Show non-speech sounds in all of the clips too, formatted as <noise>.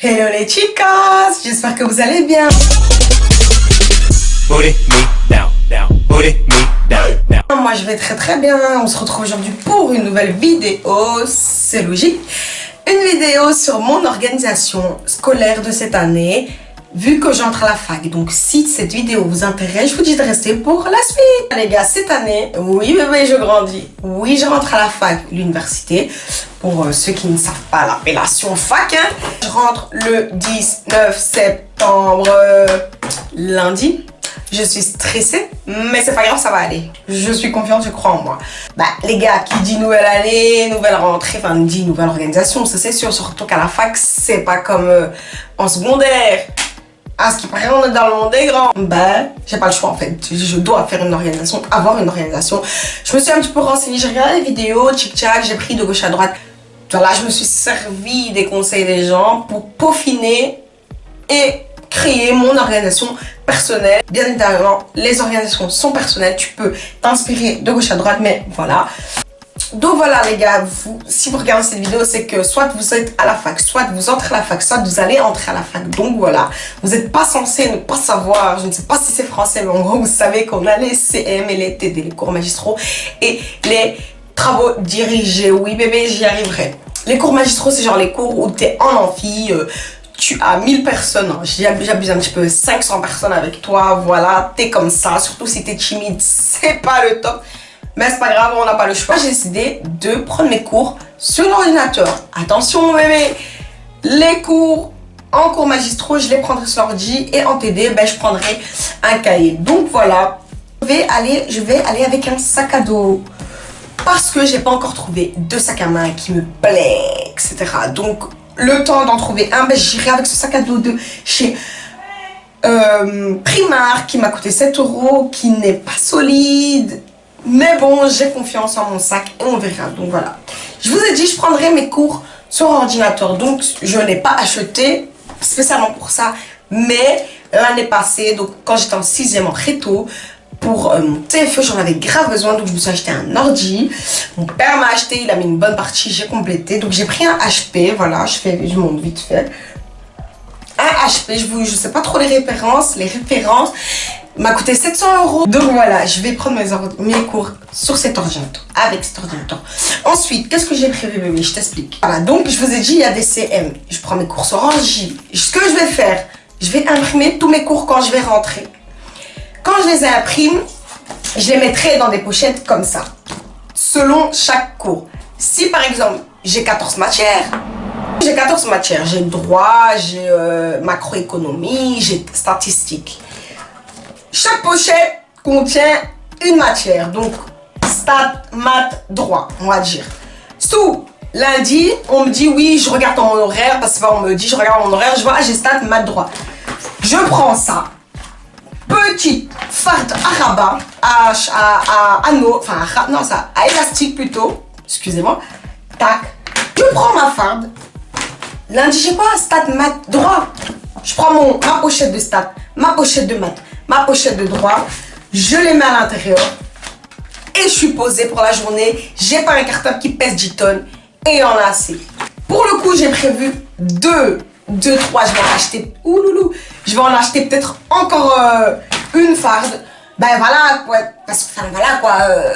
Hello les chicas, j'espère que vous allez bien. Moi je vais très très bien, on se retrouve aujourd'hui pour une nouvelle vidéo, c'est logique. Une vidéo sur mon organisation scolaire de cette année vu que j'entre à la fac. Donc si cette vidéo vous intéresse, je vous dis de rester pour la suite. Les gars, cette année, oui bébé, je grandis. Oui, je rentre à la fac, l'université. Pour euh, ceux qui ne savent pas l'appellation fac, hein. je rentre le 19 septembre, euh, lundi. Je suis stressée, mais c'est pas grave, ça va aller. Je suis confiante, je crois en moi. Bah, les gars, qui dit nouvelle année, nouvelle rentrée, enfin, dit nouvelle organisation, ça c'est sûr. Surtout qu'à la fac, c'est pas comme euh, en secondaire. À ce qui paraît, on est dans le monde des grands. Ben, j'ai pas le choix en fait. Je dois faire une organisation, avoir une organisation. Je me suis un petit peu renseignée, j'ai regardé les vidéos, tchic-tchac, j'ai pris de gauche à droite. Voilà, je me suis servi des conseils des gens pour peaufiner et créer mon organisation personnelle. Bien évidemment, les organisations sont personnelles. Tu peux t'inspirer de gauche à droite, mais voilà. Donc voilà les gars, vous, si vous regardez cette vidéo, c'est que soit vous êtes à la fac, soit vous entrez à la fac, soit vous allez entrer à la fac. Donc voilà, vous n'êtes pas censé ne pas savoir, je ne sais pas si c'est français, mais en gros vous savez qu'on a les CM et les TD, les cours magistraux et les travaux dirigés. Oui bébé, j'y arriverai. Les cours magistraux, c'est genre les cours où tu es en amphi, euh, tu as 1000 personnes, hein. j'abuse un petit peu, 500 personnes avec toi, voilà, t'es comme ça, surtout si t'es timide, <laughs> c'est pas le top. Mais c'est pas grave, on n'a pas le choix. J'ai décidé de prendre mes cours sur l'ordinateur. Attention bébé, les cours en cours magistraux, je les prendrai sur l'ordi et en TD, ben, je prendrai un cahier. Donc voilà, je vais aller, je vais aller avec un sac à dos parce que j'ai pas encore trouvé de sac à main qui me plaît, etc. Donc le temps d'en trouver un, ben, j'irai avec ce sac à dos de chez euh, Primar qui m'a coûté 7 euros, qui n'est pas solide, mais bon, j'ai confiance en mon sac et on verra. Donc voilà. Je vous ai dit, je prendrai mes cours sur ordinateur. Donc je n'ai pas acheté spécialement pour ça. Mais l'année passée, donc quand j'étais en 6 en réto, pour euh, mon TFE, j'en avais grave besoin. Donc je me suis acheté un ordi. Mon père m'a acheté, il a mis une bonne partie, j'ai complété. Donc j'ai pris un HP, voilà, je, fais, je montre vite fait. Un HP, je ne sais pas trop les références. Les références, m'a coûté 700 euros. Donc voilà, je vais prendre mes, cours sur cet ordinateur, avec cet ordinateur. Ensuite, qu'est-ce que j'ai prévu, bébé Je t'explique. Voilà, donc je vous ai dit, il y a des CM. Je prends mes cours sur Orange. Ce que je vais faire, je vais imprimer tous mes cours quand je vais rentrer. Quand je les imprime, je les mettrai dans des pochettes comme ça, selon chaque cours. Si par exemple, j'ai 14 matières, j'ai 14 matières. J'ai droit, j'ai euh, macroéconomie, j'ai statistique. Chaque pochette contient une matière. Donc, stat, maths, droit, on va dire. Sous lundi, on me dit oui, je regarde mon horaire, parce qu'on me dit je regarde mon horaire, je vois, j'ai stat, maths, droit. Je prends ça, petite farde à rabat, à, à, à anneau, enfin, non, ça, à élastique plutôt, excusez-moi, tac. Je prends ma farde. Lundi, j'ai quoi? Stat, maths, droit. Je prends mon, ma pochette de stat, ma pochette de maths, ma pochette de droit, je les mets à l'intérieur et je suis posée pour la journée. J'ai pas un cartable qui pèse 10 tonnes et en a assez. Pour le coup, j'ai prévu deux, deux, trois, je vais en acheter, ouloulou, je vais en acheter peut-être encore euh, une farde ben voilà, quoi, parce que, enfin voilà, quoi, euh,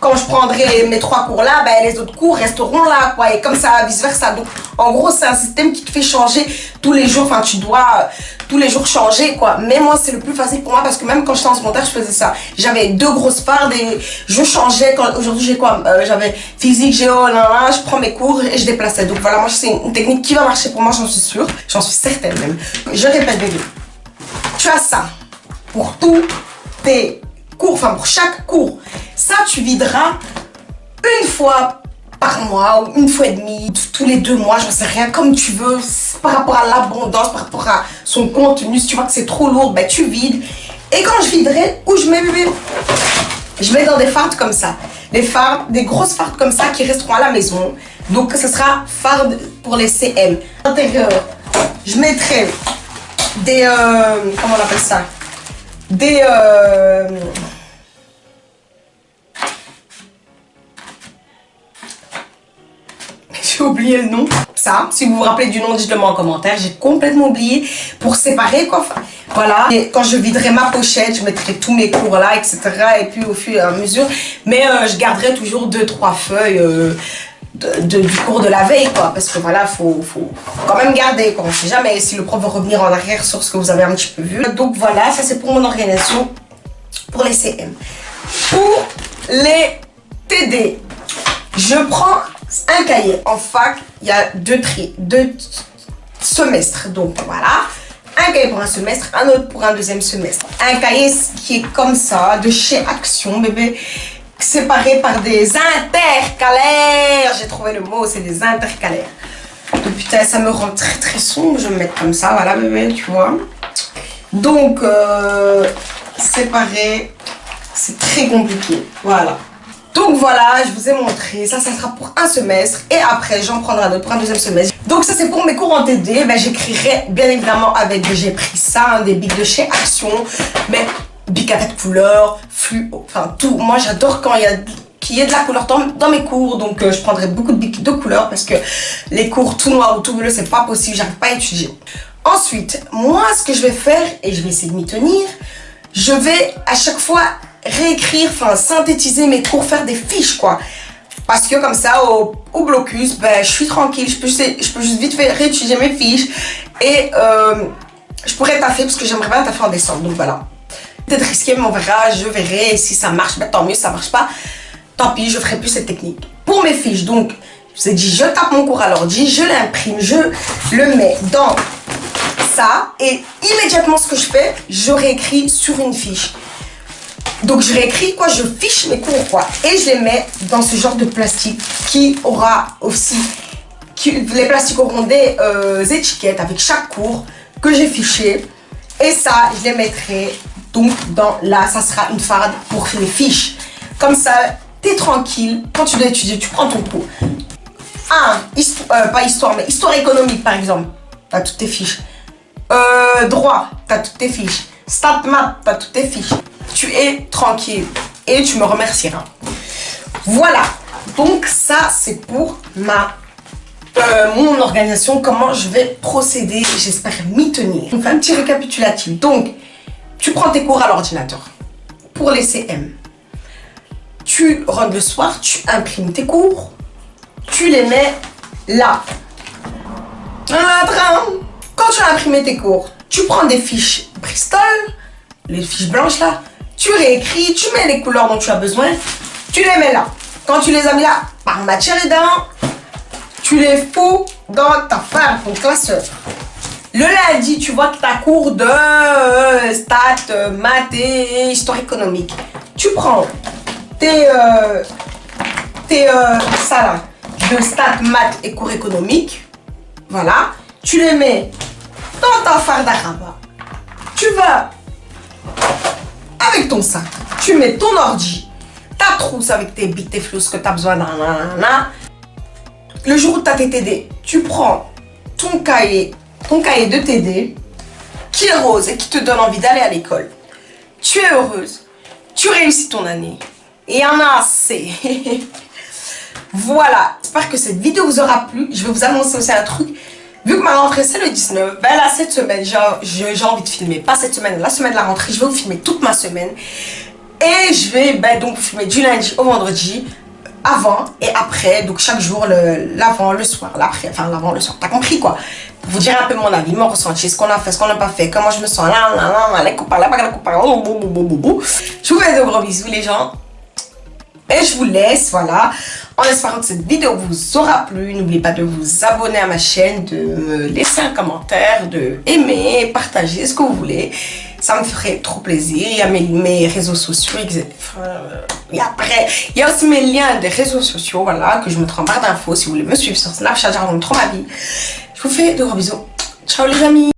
quand je prendrai mes trois cours là, ben les autres cours resteront là, quoi, et comme ça, vice versa. Donc, en gros, c'est un système qui te fait changer tous les jours, enfin, tu dois euh, tous les jours changer, quoi. Mais moi, c'est le plus facile pour moi, parce que même quand j'étais en secondaire, je faisais ça. J'avais deux grosses fardes et je changeais, aujourd'hui, j'ai quoi, euh, j'avais physique, géo, là, là, je prends mes cours et je déplaçais. Donc voilà, moi, c'est une technique qui va marcher pour moi, j'en suis sûre, j'en suis certaine même. Je répète, bébé, tu as ça pour tous tes cours, enfin pour chaque cours. Ça, tu videras une fois par mois ou une fois et demie, tous les deux mois, j'en sais rien, comme tu veux, par rapport à l'abondance, par rapport à son contenu. Si tu vois que c'est trop lourd, ben tu vides. Et quand je viderai, où je mets Je mets dans des fardes comme ça. Des fardes, des grosses fardes comme ça qui resteront à la maison. Donc ce sera farde pour les CM. Intérieur, je mettrai des... Euh, comment on appelle ça? Des... Euh... j'ai oublié le nom. Ça, si vous vous rappelez du nom, dites-le moi en commentaire. J'ai complètement oublié pour séparer quoi. voilà. Et quand je viderai ma pochette, je mettrai tous mes cours là, etc. Et puis au fur et à mesure. Mais euh, je garderai toujours deux, trois feuilles. Euh, de, du cours de la veille, quoi. Parce que voilà, faut, faut quand même garder, quoi. On sait jamais si le prof veut revenir en arrière sur ce que vous avez un petit peu vu. Donc voilà, ça c'est pour mon organisation pour les CM. Pour les TD, je prends un cahier. En fac, il y a deux deux semestres. Donc voilà, un cahier pour un semestre, un autre pour un deuxième semestre. Un cahier qui est comme ça, de chez Action, bébé séparés par des intercalaires. J'ai trouvé le mot, c'est des intercalaires. Donc putain, ça me rend très très sombre. Je vais me mettre comme ça, voilà bébé, tu vois. Donc, euh, séparer, c'est très compliqué. Voilà. Donc voilà, je vous ai montré, ça, ça sera pour un semestre et après j'en prendrai un autre pour un deuxième semestre. Donc ça c'est pour mes cours en TD, ben, j'écrirai bien évidemment avec, j'ai pris ça, des bics de chez Action, mais bic à couleurs, flux, enfin tout. Moi j'adore quand il y a qu'il y ait de la couleur dans, mes cours, donc euh, je prendrai beaucoup de bics de couleurs parce que les cours tout noir ou tout bleu c'est pas possible, j'arrive pas à étudier. Ensuite, moi ce que je vais faire, et je vais essayer de m'y tenir, je vais à chaque fois réécrire, enfin synthétiser mes cours, faire des fiches quoi. Parce que comme ça, au, blocus, ben, je suis tranquille, je peux, juste vite réétudier mes fiches et euh, je pourrais taffer parce que j'aimerais bien taffer en décembre, donc voilà peut-être risqué, mais on verra, je verrai. si ça marche, ben, tant mieux, si ça marche pas, tant pis, je ferai plus cette technique. Pour mes fiches, donc, je vous ai dit, je tape mon cours à l'ordi, je l'imprime, je le mets dans ça, et immédiatement, ce que je fais, je réécris sur une fiche. Donc, je réécris, quoi, je fiche mes cours, quoi, et je les mets dans ce genre de plastique qui aura aussi, les plastiques auront des euh, étiquettes avec chaque cours que j'ai fiché. Et ça, je les mettrai donc, dans là, ça sera une farde pour les fiches. Comme ça, tu es tranquille. Quand tu dois étudier, tu prends ton cours. Un, euh, pas histoire, mais histoire économique, par exemple. Tu as toutes tes fiches. Euh, droit, tu as toutes tes fiches. Stat math, tu as toutes tes fiches. Tu es tranquille et tu me remercieras. Voilà. Donc, ça, c'est pour ma euh, mon organisation, comment je vais procéder. J'espère m'y tenir. Un petit récapitulatif. Donc, tu prends tes cours à l'ordinateur pour les CM. Tu rentres le soir, tu imprimes tes cours, tu les mets là. Quand tu as imprimé tes cours, tu prends des fiches Bristol, les fiches blanches là, tu réécris, tu mets les couleurs dont tu as besoin, tu les mets là. Quand tu les as mis là, par matière évidemment, tu les fous dans ta femme, ton classeur. Le lundi, tu vois as cours de euh, stats, euh, maths et histoire économique. Tu prends tes, euh, tes ça là, de stats, maths et cours économiques. Voilà. Tu les mets dans ta à Tu vas avec ton sac. Tu mets ton ordi, ta trousse avec tes bits, tes flous, que tu as besoin. Le jour où tu as tes TD, tu prends ton cahier ton cahier de TD qui est rose et qui te donne envie d'aller à l'école. Tu es heureuse, tu réussis ton année. Et en a assez. <laughs> voilà, j'espère que cette vidéo vous aura plu. Je vais vous annoncer aussi un truc. Vu que ma rentrée c'est le 19, ben cette semaine j'ai envie de filmer, pas cette semaine, la semaine de la rentrée, je vais vous filmer toute ma semaine. Et je vais ben, donc filmer du lundi au vendredi, avant et après, donc chaque jour, l'avant, le, soir, l'après, enfin l'avant, le soir, t'as compris quoi? Vous dire un peu mon avis, mon ressenti, ce qu'on a fait, ce qu'on n'a pas fait, comment je me sens, Je vous fais de gros bisous les gens. Et je vous laisse, voilà, en espérant que cette vidéo vous aura plu. N'oubliez pas de vous abonner à ma chaîne, de me laisser un commentaire, de aimer, partager ce que vous voulez. Ça me ferait trop plaisir. Il y a mes, réseaux sociaux, et après, il y a aussi mes liens des réseaux sociaux, voilà, que je mettrai en barre d'infos si vous voulez me suivre sur Snapchat, j'arrête trop ma vie. Je vous fais de gros bisous. Ciao les amis